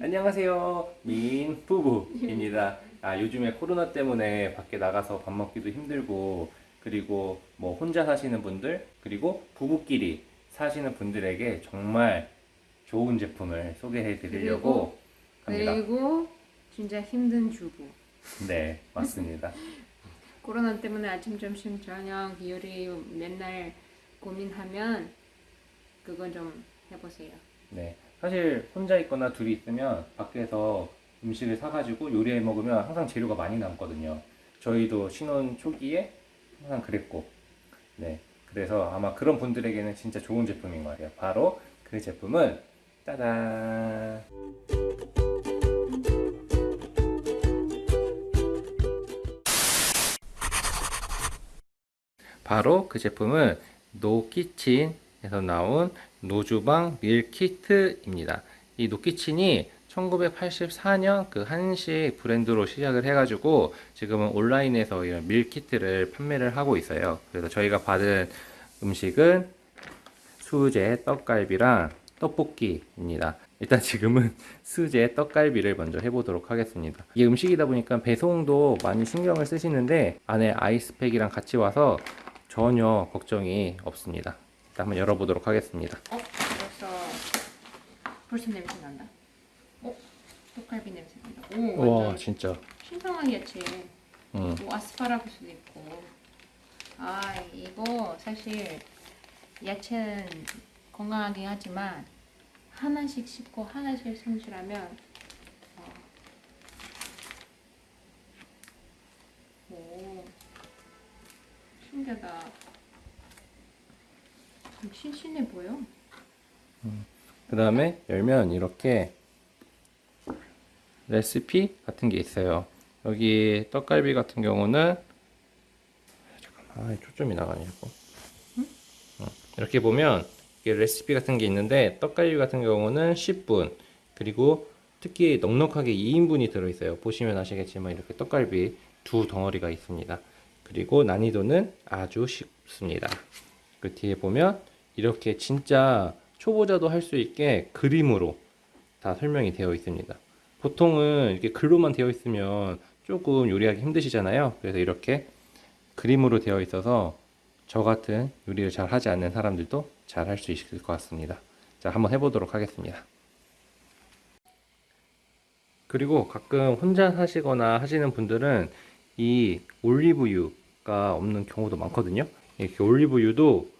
안녕하세요. 민 부부입니다. 아, 요즘에 코로나 때문에 밖에 나가서 밥 먹기도 힘들고, 그리고 뭐 혼자 사시는 분들, 그리고 부부끼리 사시는 분들에게 정말 좋은 제품을 소개해 드리려고 합니다. 그리고 진짜 힘든 주부. 네, 맞습니다. 코로나 때문에 아침, 점심, 저녁 요리 맨날 고민하면 그건 좀 해보세요. 네. 사실 혼자 있거나 둘이 있으면 밖에서 음식을 사가지고 요리해 먹으면 항상 재료가 많이 남거든요. 저희도 신혼 초기에 항상 그랬고, 네. 그래서 아마 그런 분들에게는 진짜 좋은 제품인 것 같아요. 바로 그 제품은 짜잔! 바로 그 제품은 노키친에서 나온 노주방 밀키트입니다. 이 노키친이 1984년 그 한식 브랜드로 시작을 해가지고 지금은 온라인에서 이런 밀키트를 판매를 하고 있어요. 그래서 저희가 받은 음식은 수제 떡갈비랑 떡볶이입니다. 일단 지금은 수제 떡갈비를 먼저 해보도록 하겠습니다. 이게 음식이다 보니까 배송도 많이 신경을 쓰시는데 안에 아이스팩이랑 같이 와서 전혀 걱정이 없습니다. 일단 한번 열어보도록 하겠습니다. 어? 벌써 벌써 냄새 난다. 어? 떡갈비 냄새 난다. 오, 와 진짜 신선한 야채. 음. 오, 아스파라거스도 있고. 아, 이거 사실 야채는 건강하긴 하지만 하나씩 씹고 하나씩 손질하면 어. 오, 신기하다. 좀 신신해 보여. 그 다음에 열면 이렇게 레시피 같은 게 있어요. 여기 떡갈비 같은 경우는 잠깐만 아, 초점이 나가냐고. 어, 이렇게 보면 이게 레시피 같은 게 있는데 떡갈비 같은 경우는 10분 그리고 특히 넉넉하게 2인분이 들어있어요. 보시면 아시겠지만 이렇게 떡갈비 두 덩어리가 있습니다. 그리고 난이도는 아주 쉽습니다. 그 뒤에 보면 이렇게 진짜 초보자도 할 수 있게 그림으로 다 설명이 되어 있습니다. 보통은 이렇게 글로만 되어 있으면 조금 요리하기 힘드시잖아요. 그래서 이렇게 그림으로 되어 있어서 저 같은 요리를 잘 하지 않는 사람들도 잘 할 수 있을 것 같습니다. 자, 한번 해보도록 하겠습니다. 그리고 가끔 혼자 사시거나 하시는 분들은 이 올리브유가 없는 경우도 많거든요. 이렇게 올리브유도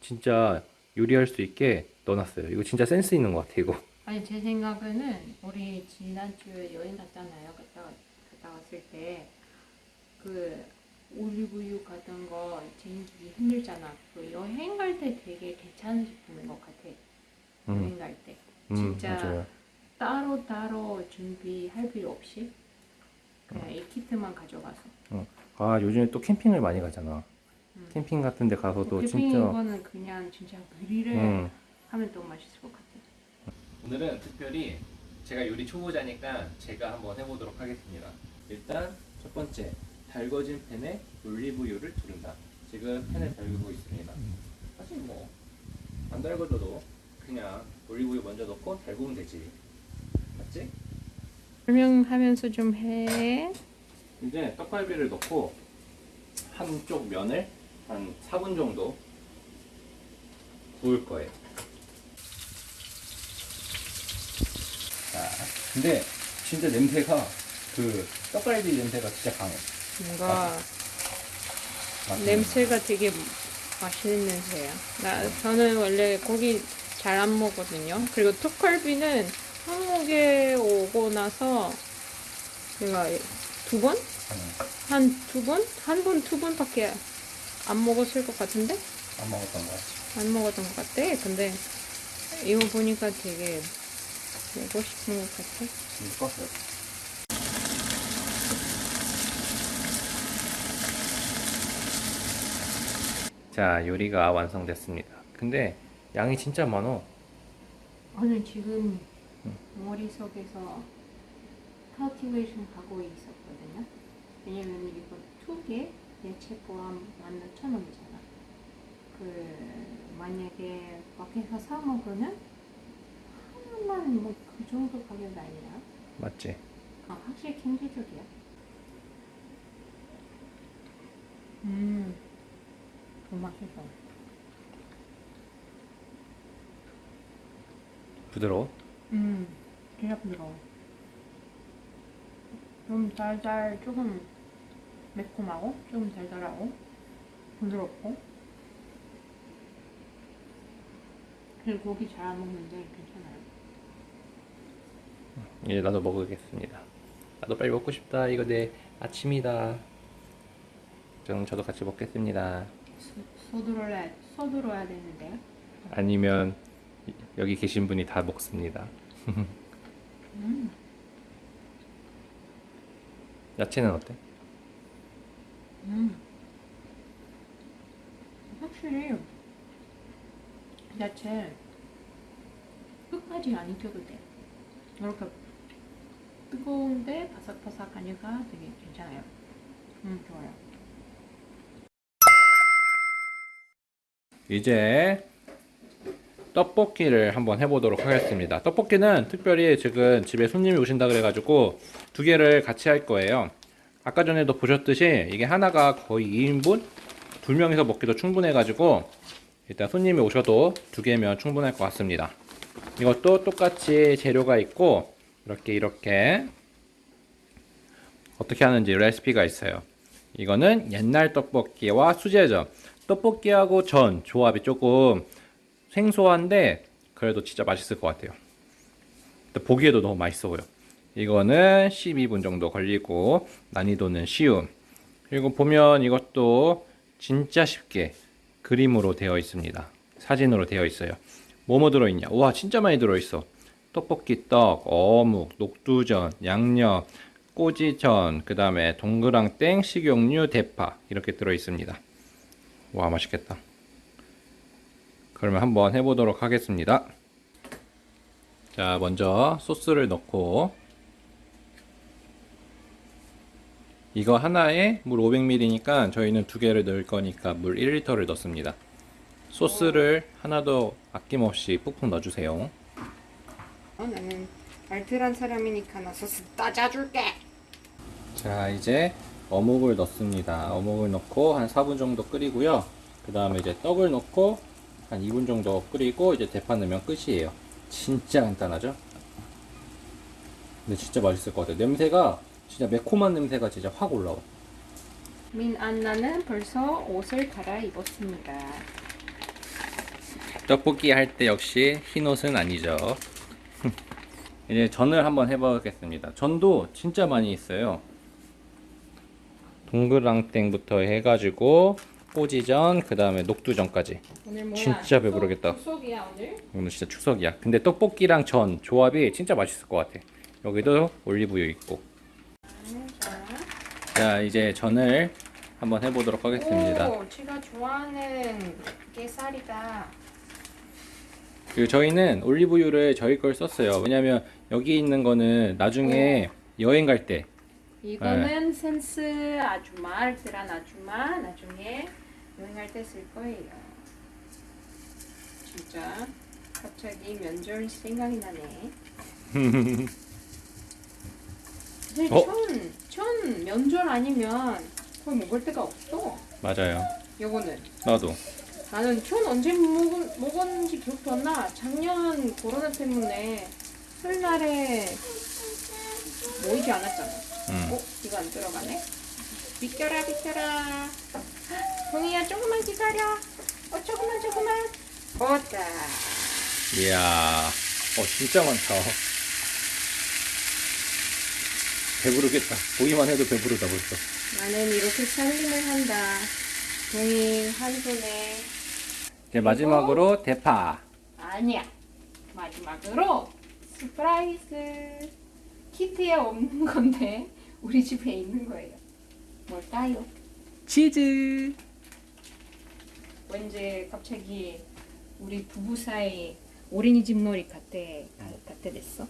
진짜 요리할 수 있게 넣어놨어요. 이거 진짜 센스 있는 것 같아, 이거. 아니 제 생각에는 우리 지난주에 여행 갔잖아요. 갔다 갔다 왔을 때 그 올리브유 같은 거 챙기기 힘들잖아. 그 여행 갈 때 되게 괜찮은 제품인 것 같아. 음, 여행 갈 때. 음, 진짜 맞아요. 따로 따로 준비할 필요 없이 그냥 이 키트만 가져가서. 아, 요즘에 또 캠핑을 많이 가잖아. 음. 캠핑 같은 데 가서도 캠핑 진짜. 거는 그냥 진짜 그릴을 음. 하면 더 맛있을 것 같아. 오늘은 특별히 제가 요리 초보자니까 제가 한번 해보도록 하겠습니다. 일단 첫 번째 달궈진 팬에 올리브유를 두른다. 지금 팬을 달구고 있습니다. 사실 뭐 안 달궈줘도 그냥 올리브유 먼저 넣고 달구면 되지. 맞지? 설명하면서 좀 해. 이제 떡갈비를 넣고 한쪽 면을 한 4분 정도 구울 거예요. 자, 근데 진짜 냄새가 그 떡갈비 냄새가 진짜 강해. 뭔가 맛있는 냄새가 되게 맛있는 냄새야. 나 저는 원래 고기 잘 안 먹거든요. 그리고 떡갈비는 한국에 오고 나서 제가 두 번? 거. 한두 번? 한 번, 두 번밖에 안 먹었을 것 같은데? 안 먹었던 것 같아. 안 먹었던 것 같아. 근데 이거 보니까 되게 먹고 싶은 것 같아. 이거 껐어요. 자, 요리가 완성됐습니다. 근데 양이 진짜 많어. 오늘 지금 머릿속에서 cultivation 하고 있었거든요. 왜냐면 이거 두 개 야채 포함 16,000원이잖아. 그 만약에 밖에서 사 먹으면 하나만 뭐 그 정도 가격 아니야? 맞지? 아, 확실히 경제적이야. 음, 더 맛있어. 부드러워? 음, 진짜 부드러워. 좀 달달, 조금 매콤하고, 조금 달달하고, 부드럽고. 그리고 고기 잘 안 먹는데 괜찮아요. 이제 나도 먹어야겠습니다. 나도 빨리 먹고 싶다. 이거 내 아침이다. 그럼 저도 같이 먹겠습니다. 서- 서두러야, 서두러야 되는데요. 아니면 이- 여기 계신 분이 다 먹습니다. 음, 야채는 어때? 음. 확실히 야채 끝까지 안 익혀도 돼. 이렇게 뜨거운데 바삭바삭하니까 되게 괜찮아요. 음, 좋아요. 이제 떡볶이를 한번 해보도록 하겠습니다. 떡볶이는 특별히 지금 집에 손님이 오신다 그래가지고 두 개를 같이 할 거예요. 아까 전에도 보셨듯이 이게 하나가 거의 2인분? 두 명이서 먹기도 충분해 가지고 일단 손님이 오셔도 두 개면 충분할 것 같습니다. 이것도 똑같이 재료가 있고 이렇게 이렇게 어떻게 하는지 레시피가 있어요. 이거는 옛날 떡볶이와 수제전. 떡볶이하고 전 조합이 조금 생소한데 그래도 진짜 맛있을 것 같아요. 보기에도 너무 맛있어 보여. 이거는 12분 정도 걸리고 난이도는 쉬움. 그리고 보면 이것도 진짜 쉽게 그림으로 되어 있습니다. 사진으로 되어 있어요. 뭐뭐 들어있냐? 와 진짜 많이 들어있어. 떡볶이 떡, 어묵, 녹두전, 양념, 꼬지전, 그 다음에 동그랑땡, 식용유, 대파 이렇게 들어있습니다. 와 맛있겠다. 그러면 한번 해보도록 하겠습니다. 자 먼저 소스를 넣고 이거 하나에 물 500ml니까 저희는 두 개를 넣을 거니까 물 1리터를 넣습니다. 소스를 하나도 아낌없이 푹푹 넣어주세요. 어, 나는 알뜰한 사람이니까 나 소스 따져줄게. 자 이제 어묵을 넣습니다 어묵을 넣고 한 4분 정도 끓이고요 그 다음에 이제 떡을 넣고 한 2분 정도 끓이고 이제 대파 넣으면 끝이에요 진짜 간단하죠 근데 진짜 맛있을 것 같아요 냄새가 진짜 매콤한 냄새가 진짜 확 올라와 민 안나는 벌써 옷을 갈아입었습니다. 떡볶이 할 때 역시 흰 옷은 아니죠 이제 전을 한번 해보겠습니다 전도 진짜 많이 있어요 동그랑땡부터 해가지고 꼬지전 그 다음에 녹두전까지? 진짜 배부르겠다. 속이야 오늘? 오늘 진짜 축석이야 근데 떡볶이랑 전 조합이 진짜 맛있을 것 같아 여기도 올리브유 있고 자. 자 이제 전을 한번 해보도록 하겠습니다 오, 제가 좋아하는 게살이다. 그리고 저희는 올리브유를 저희 걸 썼어요 왜냐면 여기 있는 거는 나중에 여행 갈 때 이거는 센스 아줌마, 알뜰한 아줌마 나중에 여행할 때 쓸 거예요. 진짜 갑자기 면절 생각이 나네. 어? 천, 천 면절 아니면 거의 먹을 데가 없어. 맞아요 요거는 나도 나는 천 언제 먹은, 먹었는지 기억도 안 나. 작년 코로나 때문에 설날에 모이지 않았잖아. 음. 어? 이거 안 들어가네? 비켜라 비켜라 동이야 조금만 기다려 어 조금만 조금만 어따 이야 어 진짜 많다 배부르겠다. 보기만 해도 배부르다 벌써. 나는 이렇게 살림을 한다. 동이 한 손에. 이제 마지막으로 대파. 아니야. 마지막으로 surprise kit에 없는 건데 우리 집에 있는 거예요. 뭘까요? 치즈. 왠지 갑자기 우리 부부 사이 어린이집 놀이 같아 같아 됐어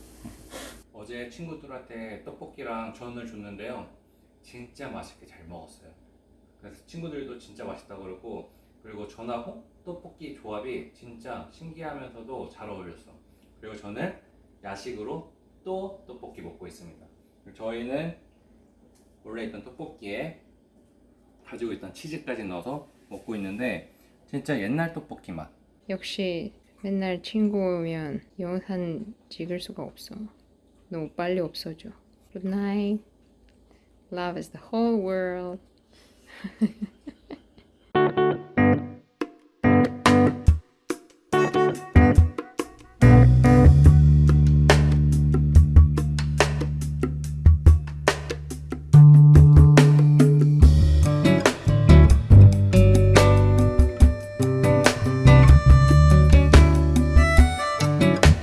어제 친구들한테 떡볶이랑 전을 줬는데요. 진짜 맛있게 잘 먹었어요. 그래서 친구들도 진짜 맛있다 그러고 그리고 전하고 떡볶이 조합이 진짜 신기하면서도 잘 어울렸어. 그리고 저는 야식으로 또 떡볶이 먹고 있습니다. 저희는 원래 있던 떡볶이에 가지고 있던 치즈까지 넣어서 먹고 있는데 진짜 옛날 떡볶이 맛. 역시 맨날 친구 오면 영상 찍을 수가 없어. 너무 빨리 없어져. Good night. Love is the whole world.